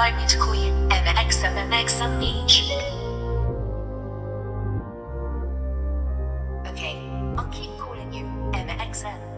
Litecoin, and XMNXM each. Okay, I'll keep calling you MXM.